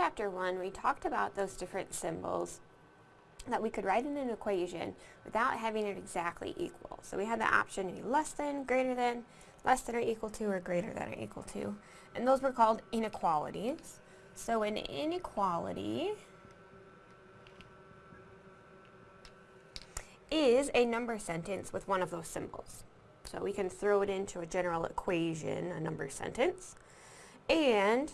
chapter 1, we talked about those different symbols that we could write in an equation without having it exactly equal. So we had the option to be less than, greater than, less than or equal to, or greater than or equal to. And those were called inequalities. So an inequality is a number sentence with one of those symbols. So we can throw it into a general equation, a number sentence, and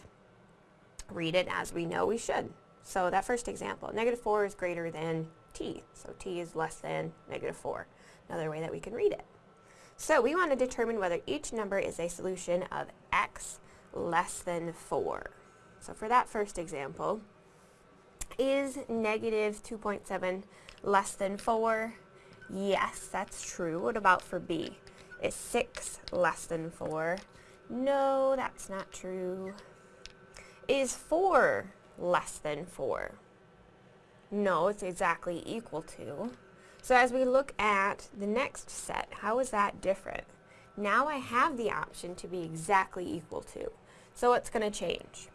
read it as we know we should. So that first example, negative 4 is greater than t. So t is less than negative 4. Another way that we can read it. So we want to determine whether each number is a solution of x less than 4. So for that first example, is negative 2.7 less than 4? Yes, that's true. What about for b? Is 6 less than 4? No, that's not true. Is 4 less than 4? No, it's exactly equal to. So as we look at the next set, how is that different? Now I have the option to be exactly equal to. So what's going to change?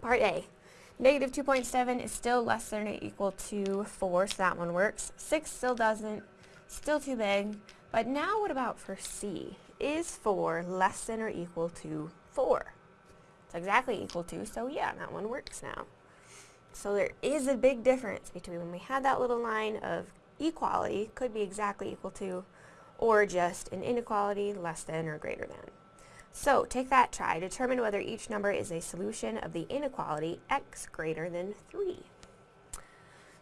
Part A. Negative 2.7 is still less than or equal to 4, so that one works. 6 still doesn't, still too big. But now what about for C? Is 4 less than or equal to 4? It's exactly equal to, so yeah, that one works now. So there is a big difference between when we had that little line of equality, could be exactly equal to, or just an inequality less than or greater than. So take that try. Determine whether each number is a solution of the inequality x greater than 3.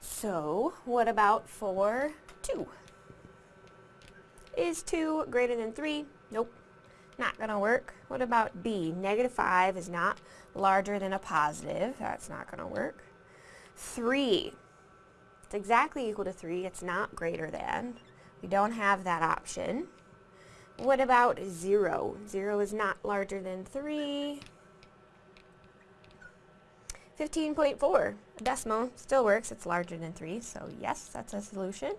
So what about for 2? Is 2 greater than 3? Nope. Not going to work. What about b? Negative 5 is not larger than a positive. That's not going to work. 3. It's exactly equal to 3. It's not greater than. We don't have that option. What about 0? 0 is not larger than 3. 15.4, decimal, still works. It's larger than 3, so yes, that's a solution.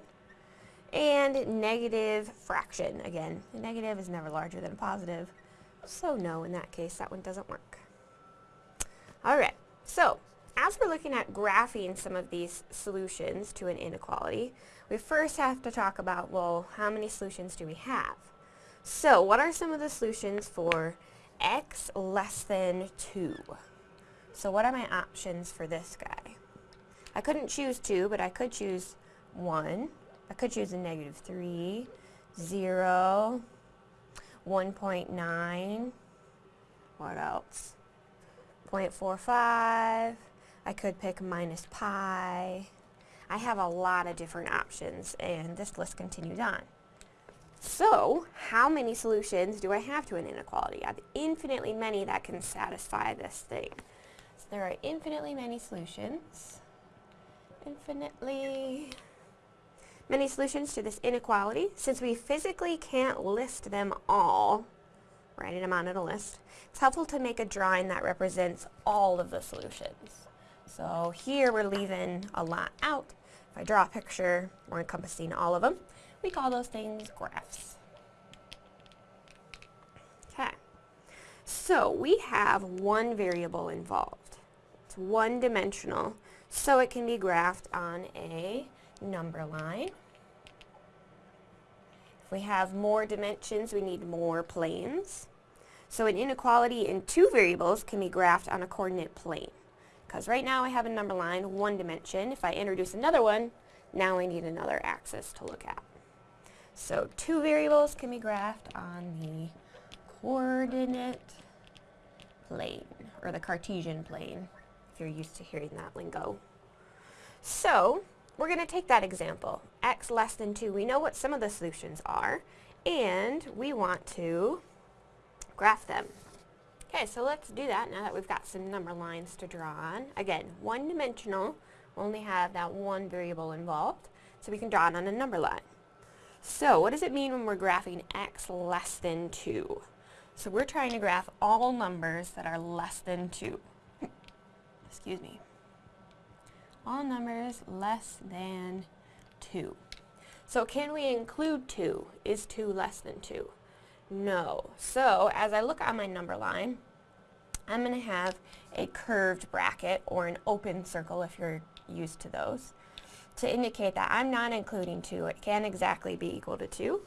And negative fraction, again, a negative is never larger than a positive, so no, in that case, that one doesn't work. Alright, so as we're looking at graphing some of these solutions to an inequality, we first have to talk about, well, how many solutions do we have? So what are some of the solutions for x less than 2? So what are my options for this guy? I couldn't choose 2, but I could choose 1. I could choose a negative 3, 0, 1.9. What else? 0.45. I could pick minus pi. I have a lot of different options, and this list continues on. So, how many solutions do I have to an inequality? I have infinitely many that can satisfy this thing. So there are infinitely many solutions. Infinitely many solutions to this inequality. Since we physically can't list them all, writing them on a list, it's helpful to make a drawing that represents all of the solutions. So here we're leaving a lot out. If I draw a picture, we're encompassing all of them. We call those things graphs. Okay. So we have one variable involved. It's one dimensional, so it can be graphed on a number line. If we have more dimensions, we need more planes. So an inequality in two variables can be graphed on a coordinate plane. Because right now I have a number line, one dimension. If I introduce another one, now I need another axis to look at. So two variables can be graphed on the coordinate plane, or the Cartesian plane, if you're used to hearing that lingo. So, we're going to take that example, x less than 2. We know what some of the solutions are, and we want to graph them. Okay, so let's do that now that we've got some number lines to draw on. Again, one-dimensional, only have that one variable involved, so we can draw it on a number line. So what does it mean when we're graphing x less than 2? So we're trying to graph all numbers that are less than 2. Excuse me. All numbers less than 2. So can we include 2? Is 2 less than 2? No. So as I look on my number line, I'm going to have a curved bracket or an open circle if you're used to those to indicate that I'm not including 2. It can't exactly be equal to 2.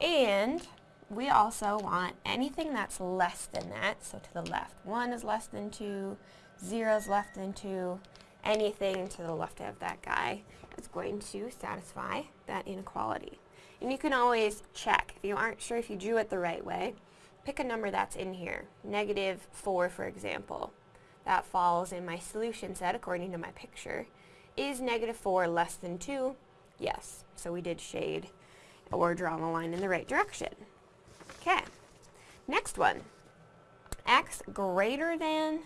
And we also want anything that's less than that, so to the left. 1 is less than 2, 0 is less than 2, anything to the left of that guy is going to satisfy that inequality. And you can always check. If you aren't sure if you drew it the right way, pick a number that's in here. Negative 4, for example. That falls in my solution set according to my picture. Is negative 4 less than 2? Yes. So we did shade or draw the line in the right direction. Okay. Next one. x greater than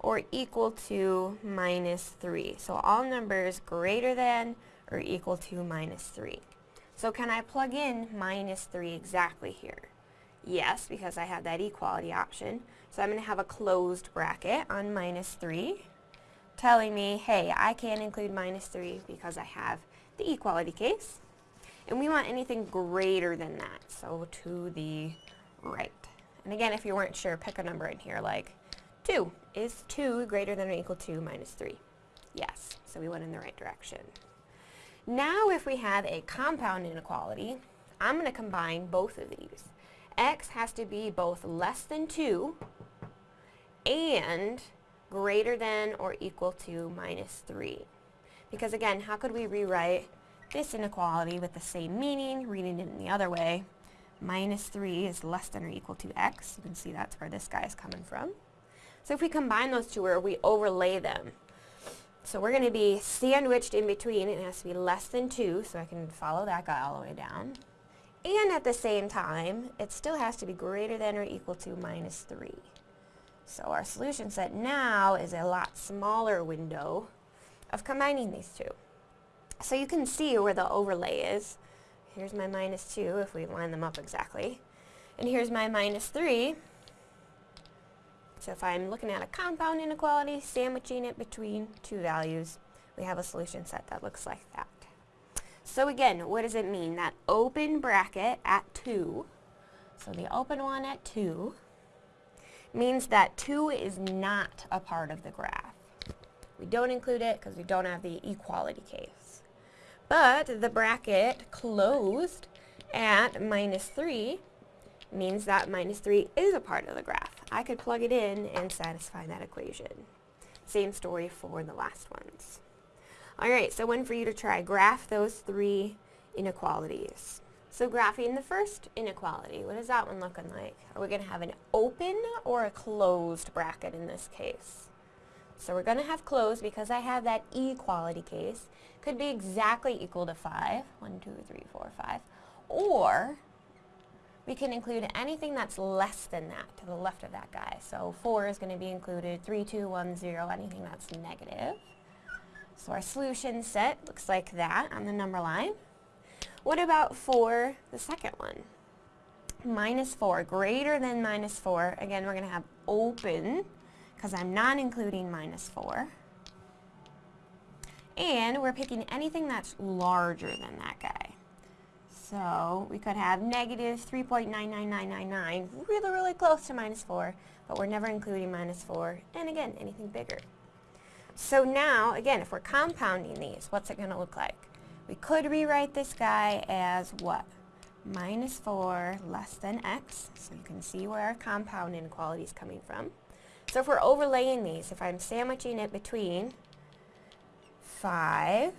or equal to minus 3. So all numbers greater than or equal to minus 3. So can I plug in minus 3 exactly here? Yes, because I have that equality option. So I'm going to have a closed bracket on minus 3 telling me, hey, I can't include minus 3 because I have the equality case. And we want anything greater than that, so to the right. And again, if you weren't sure, pick a number in here, like 2. Is 2 greater than or equal to minus 3? Yes, so we went in the right direction. Now if we have a compound inequality, I'm going to combine both of these. x has to be both less than 2 and greater than or equal to minus 3. Because again, how could we rewrite this inequality with the same meaning, reading it in the other way? Minus 3 is less than or equal to x. You can see that's where this guy is coming from. So if we combine those two or we overlay them, so we're going to be sandwiched in between. It has to be less than 2, so I can follow that guy all the way down. And at the same time, it still has to be greater than or equal to minus 3. So our solution set now is a lot smaller window of combining these two. So you can see where the overlay is. Here's my minus 2 if we line them up exactly. And here's my minus 3. So if I'm looking at a compound inequality, sandwiching it between two values, we have a solution set that looks like that. So again, what does it mean? That open bracket at 2, so the open one at 2, means that 2 is not a part of the graph. We don't include it because we don't have the equality case. But the bracket closed at minus 3 means that minus 3 is a part of the graph. I could plug it in and satisfy that equation. Same story for the last ones. Alright, so one for you to try. Graph those three inequalities. So graphing the first inequality, what is that one looking like? Are we going to have an open or a closed bracket in this case? So we're going to have closed because I have that equality case. Could be exactly equal to 5. 1, 2, 3, 4, 5. Or we can include anything that's less than that to the left of that guy. So 4 is going to be included, 3, 2, 1, 0, anything that's negative. So our solution set looks like that on the number line. What about for the second one? Minus 4, greater than minus 4. Again, we're going to have open, because I'm not including minus 4. And we're picking anything that's larger than that guy. So we could have negative 3.99999, really, really close to minus 4, but we're never including minus 4. And again, anything bigger. So now, again, if we're compounding these, what's it going to look like? We could rewrite this guy as what? Minus 4 less than x. So you can see where our compound inequality is coming from. So if we're overlaying these, if I'm sandwiching it between 5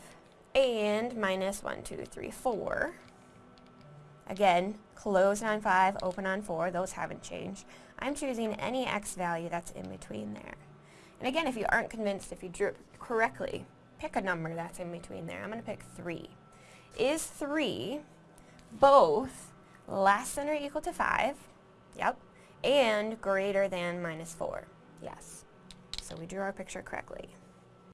and minus 1, 2, 3, 4, again, closed on 5, open on 4, those haven't changed. I'm choosing any x value that's in between there. And again, if you aren't convinced if you drew it correctly, pick a number that's in between there. I'm going to pick 3. Is 3 both less than or equal to 5? Yep. And greater than minus 4? Yes. So we drew our picture correctly.